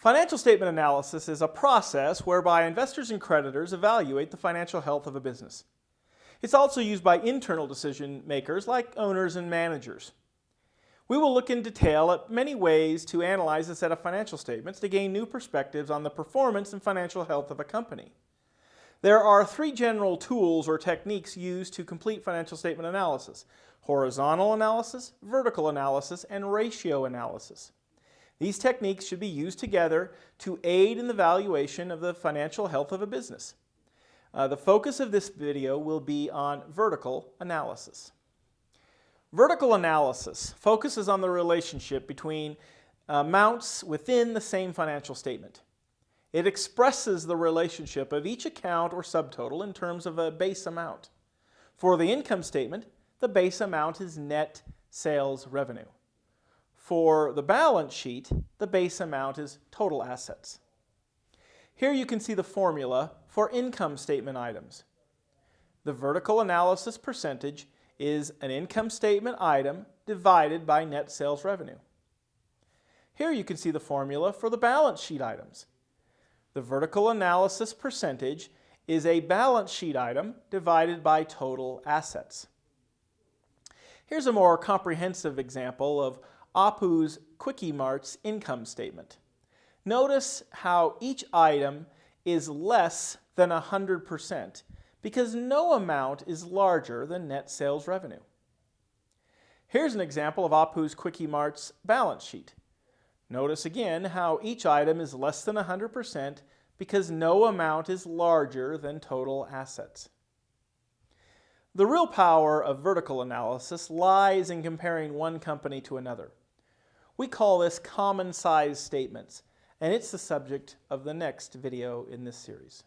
Financial statement analysis is a process whereby investors and creditors evaluate the financial health of a business. It's also used by internal decision makers like owners and managers. We will look in detail at many ways to analyze a set of financial statements to gain new perspectives on the performance and financial health of a company. There are three general tools or techniques used to complete financial statement analysis. Horizontal analysis, vertical analysis, and ratio analysis. These techniques should be used together to aid in the valuation of the financial health of a business. Uh, the focus of this video will be on vertical analysis. Vertical analysis focuses on the relationship between amounts within the same financial statement. It expresses the relationship of each account or subtotal in terms of a base amount. For the income statement, the base amount is net sales revenue. For the balance sheet, the base amount is total assets. Here you can see the formula for income statement items. The vertical analysis percentage is an income statement item divided by net sales revenue. Here you can see the formula for the balance sheet items. The vertical analysis percentage is a balance sheet item divided by total assets. Here's a more comprehensive example of Apu's Quickie-Mart's income statement. Notice how each item is less than 100% because no amount is larger than net sales revenue. Here's an example of Apu's Quickie-Mart's balance sheet. Notice again how each item is less than 100% because no amount is larger than total assets. The real power of vertical analysis lies in comparing one company to another. We call this common size statements, and it's the subject of the next video in this series.